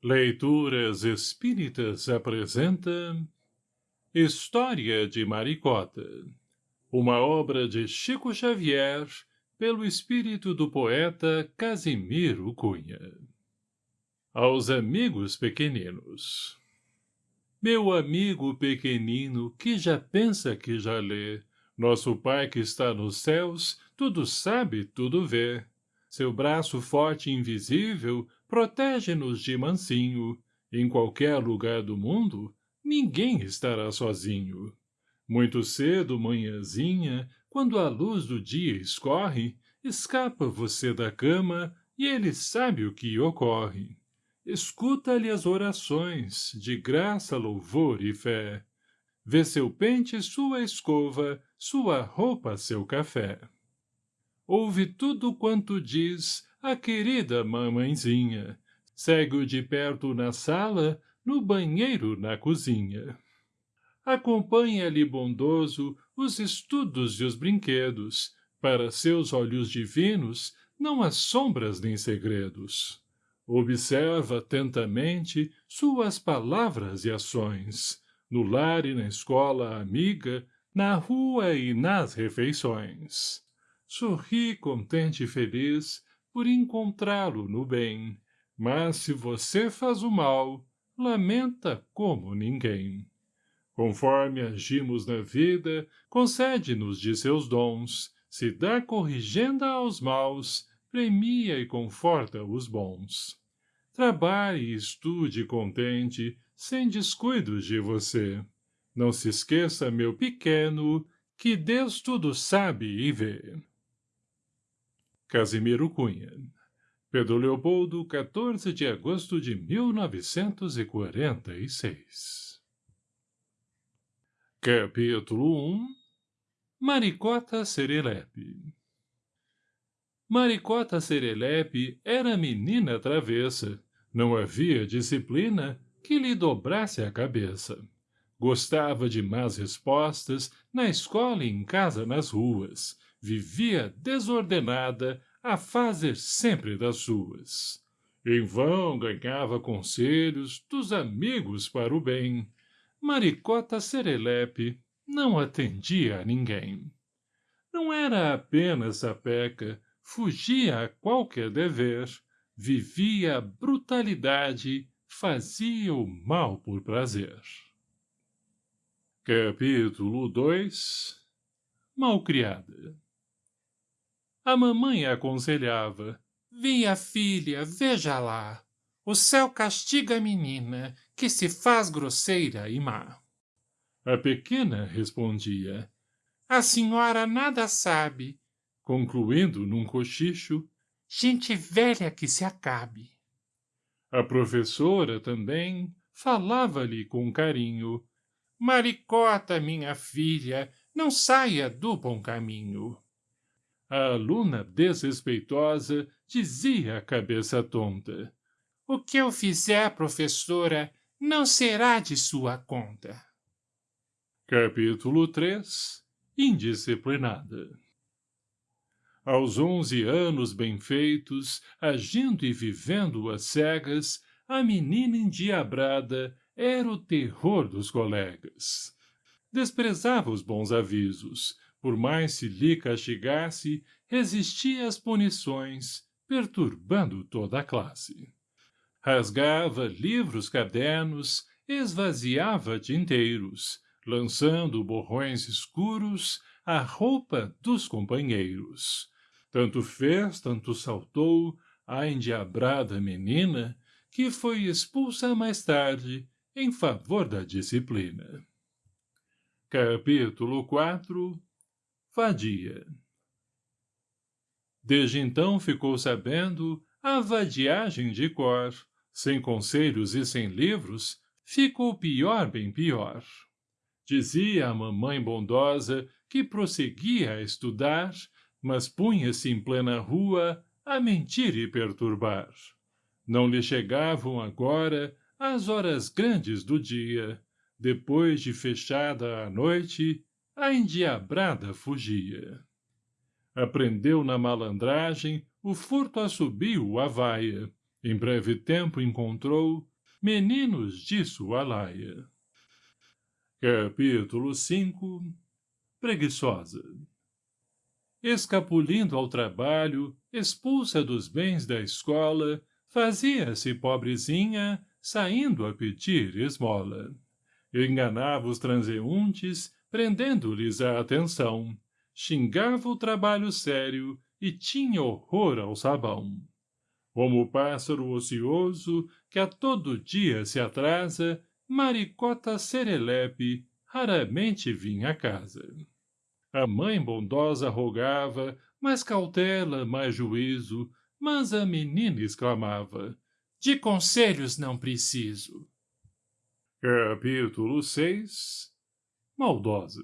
Leituras Espíritas apresenta História de Maricota Uma obra de Chico Xavier pelo espírito do poeta Casimiro Cunha. Aos amigos pequeninos. Meu amigo pequenino que já pensa que já lê Nosso Pai que está nos céus tudo sabe, tudo vê seu braço forte e invisível protege-nos de mansinho. Em qualquer lugar do mundo, ninguém estará sozinho. Muito cedo, manhãzinha, quando a luz do dia escorre, escapa você da cama e ele sabe o que ocorre. Escuta-lhe as orações, de graça, louvor e fé. Vê seu pente, sua escova, sua roupa, seu café ouve tudo quanto diz a querida mamãezinha. Segue-o de perto na sala, no banheiro, na cozinha. Acompanha-lhe bondoso os estudos e os brinquedos. Para seus olhos divinos não há sombras nem segredos. Observa atentamente suas palavras e ações, no lar e na escola amiga, na rua e nas refeições sorri contente e feliz por encontrá-lo no bem, mas se você faz o mal, lamenta como ninguém. Conforme agimos na vida, concede-nos de seus dons, se dá corrigenda aos maus, premia e conforta os bons. Trabalhe e estude contente, sem descuidos de você. Não se esqueça, meu pequeno, que Deus tudo sabe e vê. Casimiro Cunha. Pedro Leopoldo, 14 de agosto de 1946. Capítulo 1 Maricota Serelepe Maricota Serelepe era menina travessa. Não havia disciplina que lhe dobrasse a cabeça. Gostava de más respostas, na escola e em casa nas ruas, vivia desordenada, a fazer sempre das suas. Em vão ganhava conselhos dos amigos para o bem. Maricota Serelepe não atendia a ninguém. Não era apenas a peca, fugia a qualquer dever, vivia brutalidade, fazia o mal por prazer. Capítulo 2 Malcriada a mamãe aconselhava. Via, filha, veja lá. O céu castiga a menina, que se faz grosseira e má. A pequena respondia. A senhora nada sabe, concluindo num cochicho. Gente velha que se acabe. A professora também falava-lhe com carinho. Maricota, minha filha, não saia do bom caminho. A aluna desrespeitosa dizia a cabeça tonta. O que eu fizer, professora, não será de sua conta. Capítulo 3 Indisciplinada Aos onze anos bem feitos, agindo e vivendo às cegas, a menina endiabrada era o terror dos colegas. Desprezava os bons avisos, por mais se lhe castigasse, resistia às punições, perturbando toda a classe. Rasgava livros cadernos, esvaziava tinteiros, lançando borrões escuros à roupa dos companheiros. Tanto fez, tanto saltou a endiabrada menina, que foi expulsa mais tarde em favor da disciplina. Capítulo 4 vadia. Desde então ficou sabendo a vadiagem de cor, sem conselhos e sem livros, ficou pior bem pior. Dizia a mamãe bondosa que prosseguia a estudar, mas punha-se em plena rua a mentir e perturbar. Não lhe chegavam agora as horas grandes do dia, depois de fechada a noite, a endiabrada fugia. Aprendeu na malandragem, o furto assobiu a vaia, Em breve tempo encontrou meninos de sua laia. Capítulo 5 Preguiçosa Escapulindo ao trabalho, expulsa dos bens da escola, fazia-se pobrezinha, saindo a pedir esmola. Enganava os transeuntes, prendendo-lhes a atenção. Xingava o trabalho sério e tinha horror ao sabão. Como o pássaro ocioso, que a todo dia se atrasa, maricota serelepe, raramente vinha a casa. A mãe bondosa rogava, mais cautela, mais juízo, mas a menina exclamava, de conselhos não preciso. Capítulo 6 Maldosa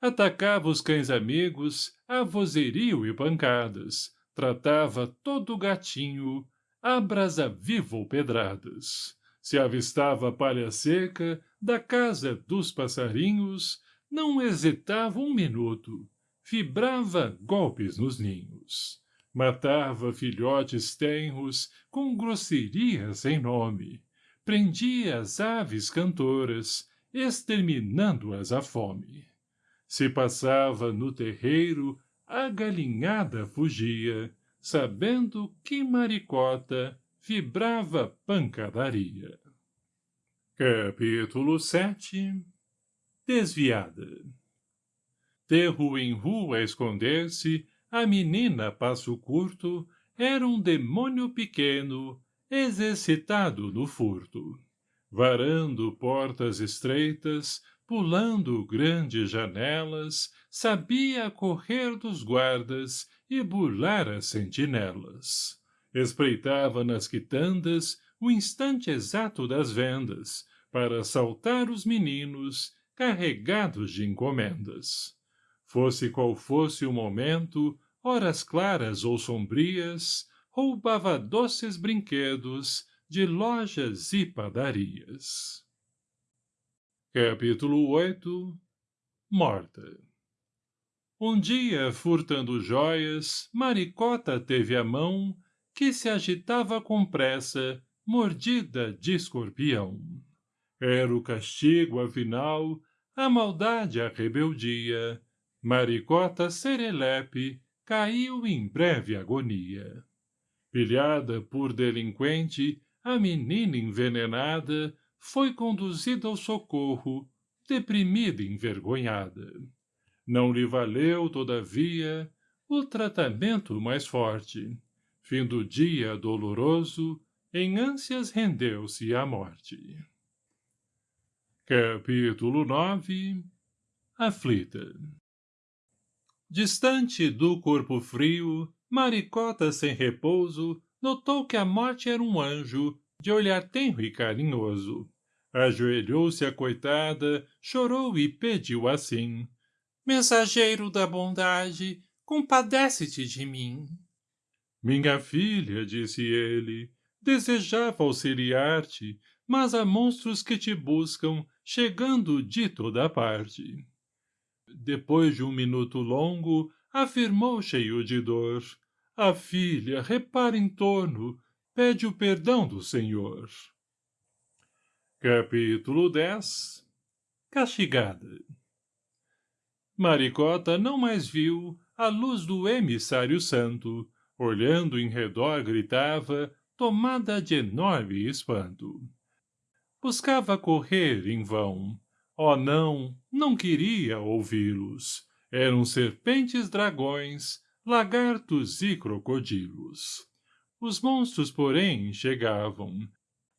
Atacava os cães amigos, a vozerio e pancadas, tratava todo gatinho, a brasa viva ou pedradas. Se avistava palha seca, da casa dos passarinhos, não hesitava um minuto, vibrava golpes nos ninhos. Matava filhotes tenros com grosseria sem nome. Prendia as aves cantoras, exterminando-as à fome. Se passava no terreiro, a galinhada fugia, sabendo que maricota vibrava pancadaria. Capítulo 7 Desviada De rua em rua esconder-se, a menina passo curto era um demônio pequeno, exercitado no furto. Varando portas estreitas, pulando grandes janelas, sabia correr dos guardas e burlar as sentinelas. Espreitava nas quitandas o instante exato das vendas, para assaltar os meninos carregados de encomendas. Fosse qual fosse o momento, horas claras ou sombrias, roubava doces brinquedos de lojas e padarias. Capítulo 8 Morta Um dia, furtando joias, Maricota teve a mão, que se agitava com pressa, mordida de escorpião. Era o castigo, afinal, a maldade, a rebeldia. Maricota serelepe caiu em breve agonia. Pilhada por delinquente, a menina envenenada foi conduzida ao socorro, deprimida e envergonhada. Não lhe valeu, todavia, o tratamento mais forte. Fim do dia doloroso, em ânsias rendeu-se à morte. Capítulo 9 Aflita Distante do corpo frio, Maricota sem repouso, notou que a morte era um anjo, de olhar tenro e carinhoso. Ajoelhou-se a coitada, chorou e pediu assim. Mensageiro da bondade, compadece-te de mim. Minha filha, disse ele, desejava auxiliar-te, mas há monstros que te buscam, chegando de toda parte. Depois de um minuto longo, afirmou cheio de dor. A filha, repara em torno, pede o perdão do Senhor. Capítulo 10 Castigada Maricota não mais viu a luz do emissário santo, olhando em redor gritava, tomada de enorme espanto. Buscava correr em vão. Oh não, não queria ouvi-los. Eram serpentes dragões, lagartos e crocodilos. Os monstros, porém, chegavam,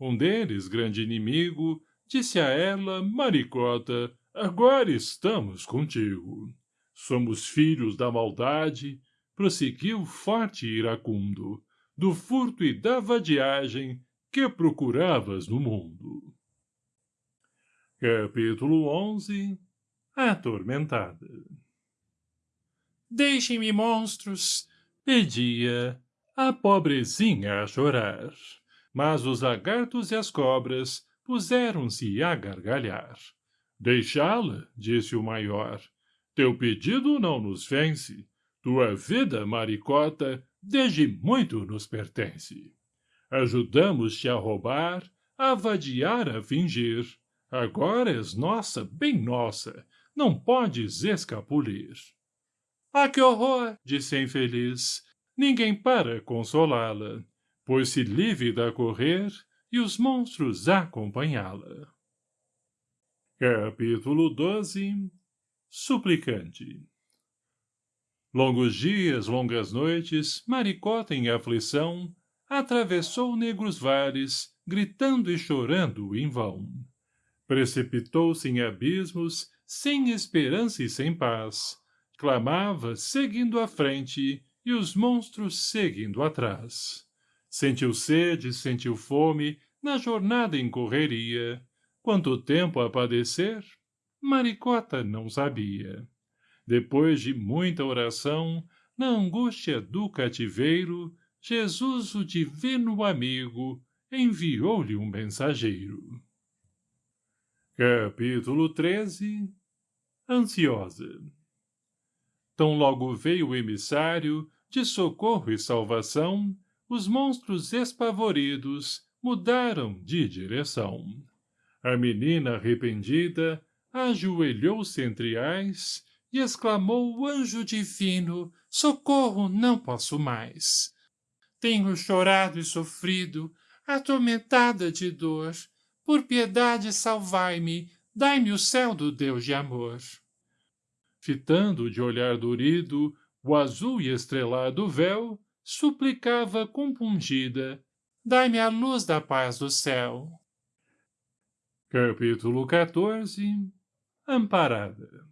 um deles, grande inimigo, disse a ela, Maricota, agora estamos contigo. Somos filhos da maldade, prosseguiu forte e iracundo, do furto e da vadiagem que procuravas no mundo. Capítulo 11 Atormentada Deixem-me, monstros! Pedia a pobrezinha a chorar mas os lagartos e as cobras puseram-se a gargalhar. Deixá-la, disse o maior. Teu pedido não nos vence. Tua vida, maricota, desde muito nos pertence. Ajudamos-te a roubar, a vadiar, a fingir. Agora és nossa, bem nossa, não podes escapulir. Ah, que horror! disse a infeliz. Ninguém para consolá-la, pois-se lívida a correr e os monstros acompanhá-la. Capítulo 12 Suplicante Longos dias, longas noites, Maricota em aflição, atravessou negros vales, gritando e chorando em vão. Precipitou-se em abismos, sem esperança e sem paz. Clamava, seguindo à frente, e os monstros seguindo atrás. Sentiu sede, sentiu fome, na jornada em correria. Quanto tempo a padecer? Maricota não sabia. Depois de muita oração, na angústia do cativeiro, Jesus, o divino amigo, enviou-lhe um mensageiro. Capítulo 13 Ansiosa Tão logo veio o emissário, de socorro e salvação, os monstros espavoridos mudaram de direção. A menina arrependida ajoelhou-se entre ais e exclamou o anjo divino, socorro, não posso mais. Tenho chorado e sofrido, atormentada de dor. Por piedade salvai-me, dai-me o céu do Deus de amor. Fitando de olhar dorido o azul e estrelado véu, suplicava compungida, dai-me a luz da paz do céu. Capítulo 14 Amparada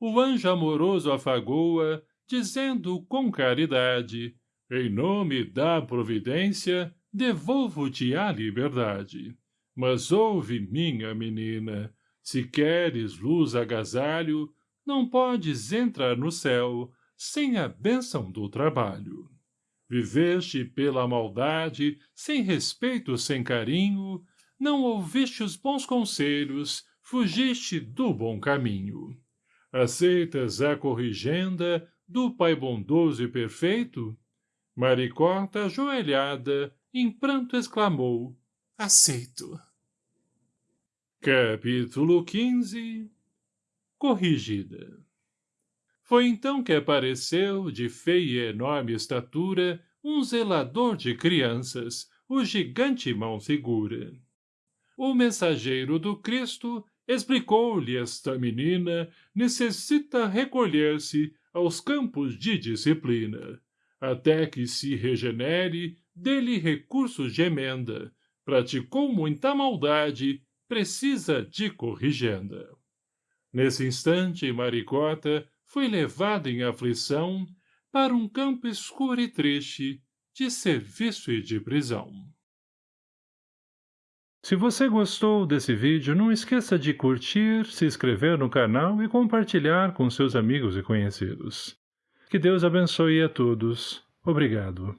O anjo amoroso afagou-a, dizendo com caridade, em nome da providência, devolvo-te a liberdade. Mas ouve, minha menina, se queres luz agasalho, não podes entrar no céu sem a bênção do trabalho. Viveste pela maldade, sem respeito, sem carinho, não ouviste os bons conselhos, fugiste do bom caminho. Aceitas a corrigenda do Pai bondoso e perfeito? Maricota, ajoelhada, em pranto exclamou, aceito. Capítulo 15 Corrigida Foi então que apareceu, de feia e enorme estatura, um zelador de crianças, o gigante mão segura o mensageiro do Cristo explicou-lhe esta menina necessita recolher-se aos campos de disciplina, até que se regenere, dele recursos de emenda, praticou muita maldade, precisa de corrigenda. Nesse instante, Maricota foi levada em aflição para um campo escuro e triste de serviço e de prisão. Se você gostou desse vídeo, não esqueça de curtir, se inscrever no canal e compartilhar com seus amigos e conhecidos. Que Deus abençoe a todos. Obrigado.